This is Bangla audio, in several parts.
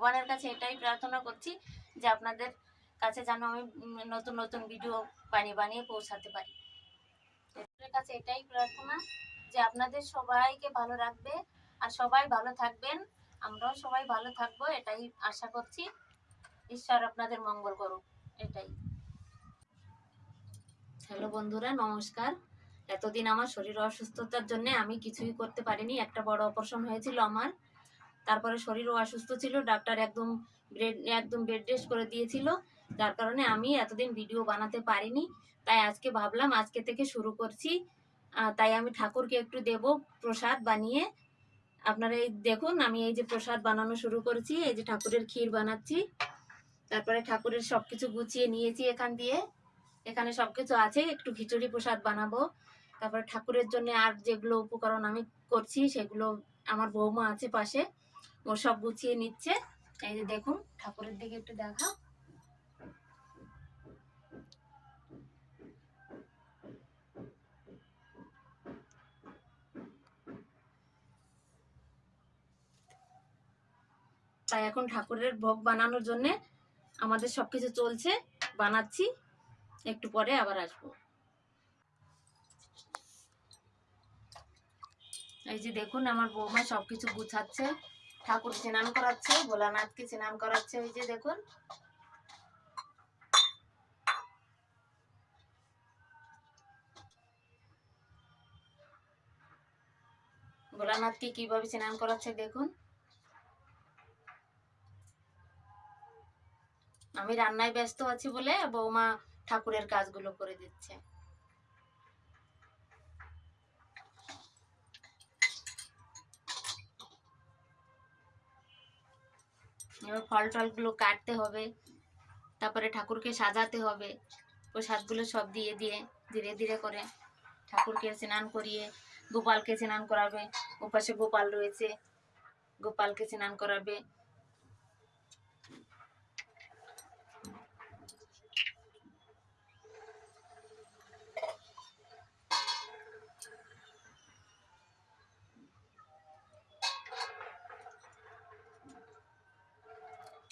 ভগবানের কাছে এটাই প্রার্থনা করছি যে আপনাদের কাছে যেন আমি নতুন নতুন ভিডিও বানিয়ে বানিয়ে পৌঁছাতে পারি। কাছে এটাই প্রার্থনা যে আপনাদের সবাইকে ভালো রাখবে আর সবাই ভালো থাকবেন। আমরাও সবাই ভালো থাকব, এটাই আশা করছি। ঈশ্বর আপনাদের মঙ্গল করুক, এটাই। হ্যালো বন্ধুরা, নমস্কার। এতদিন আমার শরীর অসুস্থতার জন্য আমি কিছুই করতে পারিনি, একটা বড় অপারেশন হয়েছিল আমার। তারপরে শরীরও অসুস্থ ছিল, ডাক্তার একদম বেড একদম বেড রেস্ট করে দিয়েছিল। যার কারণে আমি এতদিন ভিডিও বানাতে পারিনি। তাই আজকে ভাবলাম, আজকে থেকে শুরু করছি। তাই আমি ঠাকুরকে একটু দেব প্রসাদ বানিয়ে। আপনারা এই দেখুন, আমি এই যে প্রসাদ বানানো শুরু করেছি, এই যে ঠাকুরের ক্ষীর বানাচ্ছি। তারপরে ঠাকুরের সব কিছু গুছিয়ে নিয়েছি এখান দিয়ে। এখানে সব কিছু আছে, একটু খিচুড়ি প্রসাদ বানাবো। তারপরে ঠাকুরের জন্য আর যেগুলো উপকরণ আমি করছি, সেগুলো আমার বৌমা আছে পাশে। ও সব গুছিয়ে নিচ্ছে। এই যে দেখুন, ঠাকুরের দিকে একটু দেখাও। তাই এখন ঠাকুরের ভোগ বানানোর জন্য আমাদের সবকিছু চলছে। বানাচ্ছি, একটু পরে আবার আসব। এই যে দেখুন, আমার বৌমা সবকিছু গুছাচ্ছে। ঠাকুর স্নান করাচ্ছে, ভোলানাথকে স্নান করাচ্ছে ওই যে দেখুন। ভোলানাথকে কীভাবে স্নান করাচ্ছে দেখুন। আমি রান্নায় ব্যস্ত আছি বলে বৌমা ঠাকুরের কাজগুলো করে দিচ্ছে। এবার ফল টলগুলো কাটতে হবে। তারপরে ঠাকুরকে সাজাতে হবে। প্রসাদগুলো সব দিয়ে দিয়ে ধীরে ধীরে করে ঠাকুরকে স্নান করিয়ে গোপালকে স্নান করাবে। ওপাশে গোপাল রয়েছে। গোপালকে স্নান করাবে।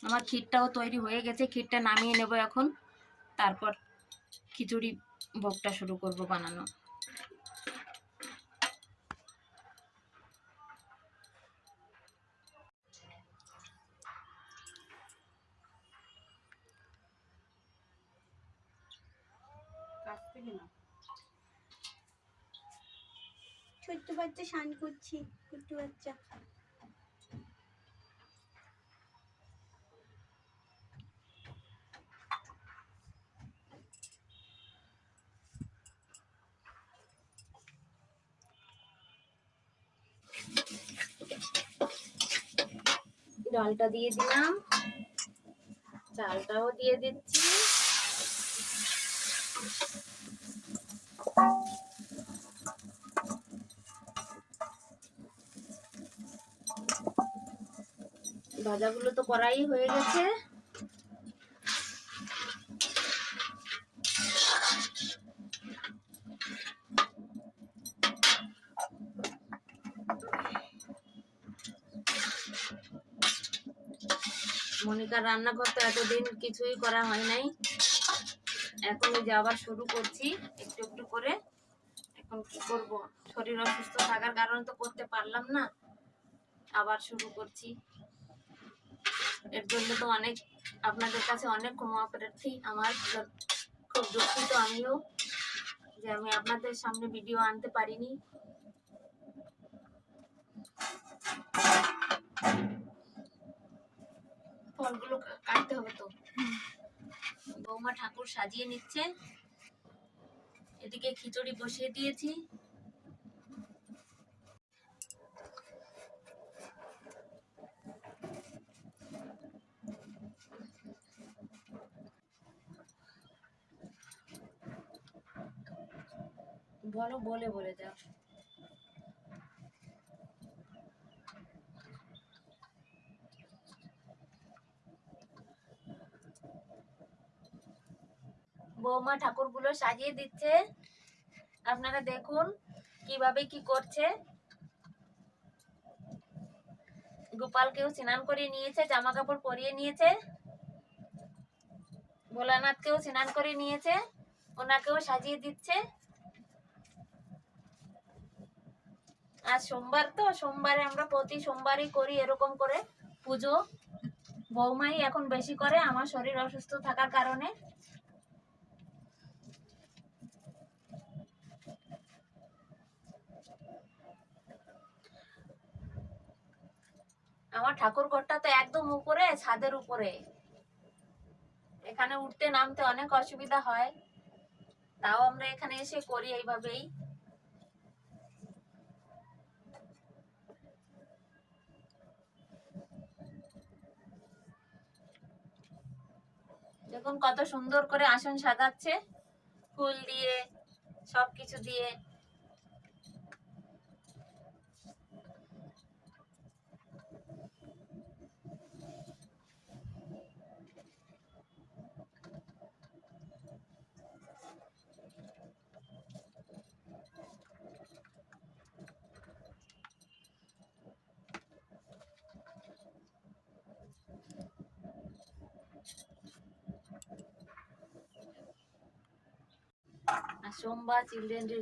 আমার ক্ষীরটাও তৈরি হয়ে গেছে, ক্ষীরটা নামিয়ে নেব এখন। তারপর খিচুড়ি ভোগটা শুরু করব বানানো। ছোট্ট বাচ্চা স্নান করছি, ছোট্ট বাচ্চা। ডালটা দিয়ে দিলাম। চালটাও দিয়ে দিচ্ছি। ভাজাগুলো তো করাই হয়ে গেছে। মনিকার রান্নাঘর তো এতদিন কিছুই করা হয় নাই। এখন যে আবার শুরু করছি একটু একটু করে। এখন কি করব? শরীর অসুস্থ থাকার কারণে তো করতে পারলাম না। আবার শুরু করছি। এর জন্য তো অনেক আপনাদের কাছে অনেক ক্ষমা প্রার্থী আমার। খুব দুঃখিত আমিও যে আমি আপনাদের সামনে ভিডিও আনতে পারিনি। ফলগুলো কাটতে হবে তো। বৌমা ঠাকুর সাজিয়ে নিচ্ছে এদিকে খিচুড়ি বসিয়ে দিয়েছি। বলো বলে বলে যাও। ঠাকুরগুলো সাজিয়ে দিচ্ছে। আপনারা দেখুন কীভাবে কি করছে। গোপালকেও স্নান করিয়ে নিয়েছে জামা কাপড় পরিয়ে নিয়েছে। ভোলানাথকেও স্নান করে নিয়েছে, ওনাকেও সাজিয়ে দিচ্ছে। আর সোমবার তো, সোমবারে আমরা প্রতি সোমবারই করি এরকম করে পুজো। বৌমাই এখন বেশি করে আমার শরীর অসুস্থ থাকার কারণে আমার ঠাকুর ঘরটা তো একদম উপরে, ছাদের উপরে। এখানে উঠতে নামতে অনেক অসুবিধা হয়। তাও আমরা এখানে এসে করি এইভাবেই। দেখুন কত সুন্দর করে আসন সাজাচ্ছে। ফুল দিয়ে, সবকিছু দিয়ে। সোমবার চিলড্রেন ডে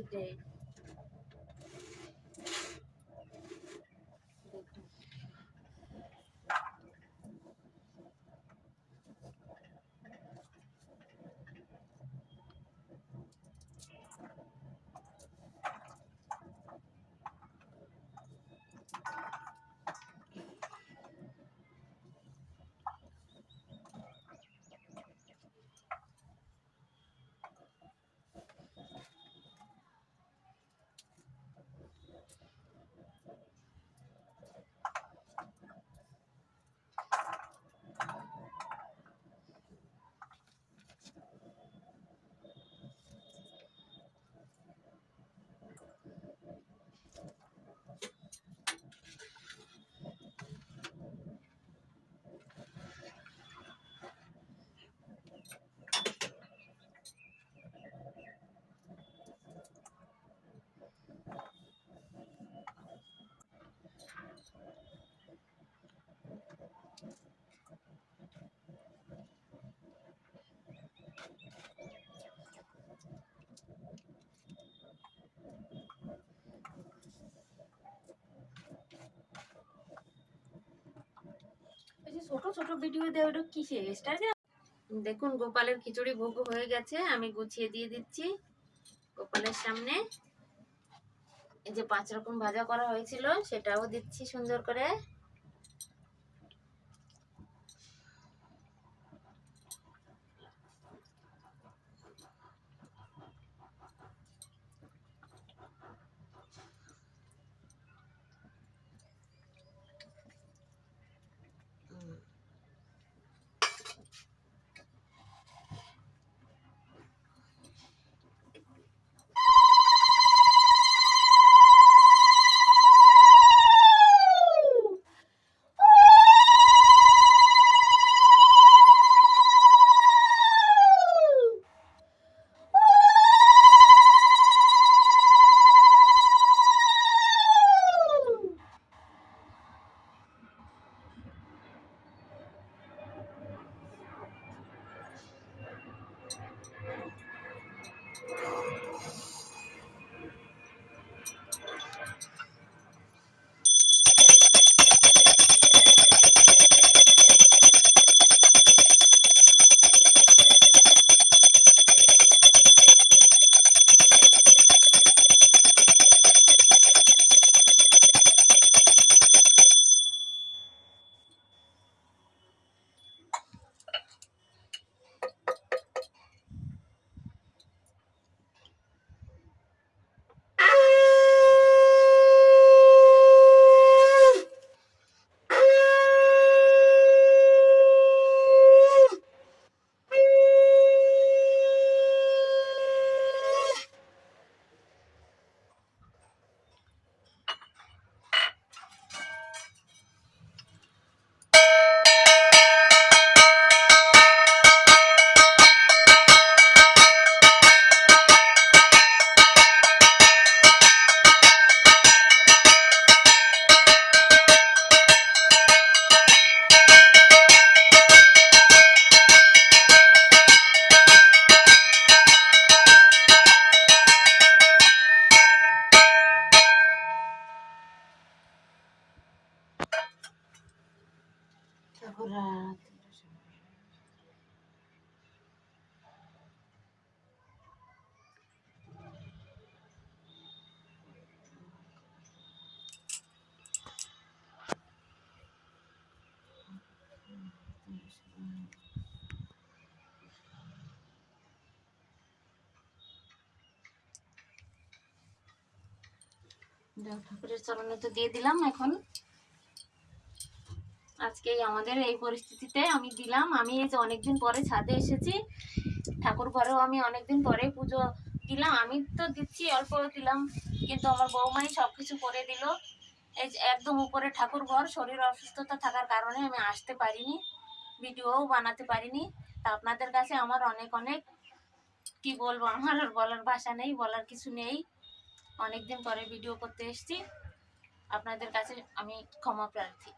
ছোট ছোট ভিডিও দেয় ওটা কিসে স্টার দেখুন, গোপালের খিচুড়ি ভোগ হয়ে গেছে, আমি গুছিয়ে দিয়ে দিচ্ছি গোপালের সামনে। এই যে পাঁচ রকম ভাজা করা হয়েছিল, সেটাও দিচ্ছি সুন্দর করে। ঠাকুরের চরণে তো দিয়ে দিলাম এখন। আজকে আমাদের এই পরিস্থিতিতে আমি দিলাম। আমি এই যে অনেকদিন পরে ছাদে এসেছি, ঠাকুর ঘরেও আমি অনেকদিন পরে পুজো দিলাম। আমি তো দিচ্ছি অল্প দিলাম, কিন্তু আমার বৌমাই সব কিছু করে দিল। এই যে একদম উপরে ঠাকুর ঘর, শরীর অসুস্থতা থাকার কারণে আমি আসতে পারিনি, ভিডিওও বানাতে পারিনি। তা আপনাদের কাছে আমার অনেক অনেক কি বলব, আমার আর বলার ভাষা নেই, বলার কিছু নেই। অনেকদিন পরে ভিডিও করতে এসেছি। আপনাদের কাছে আমি ক্ষমা প্রার্থী।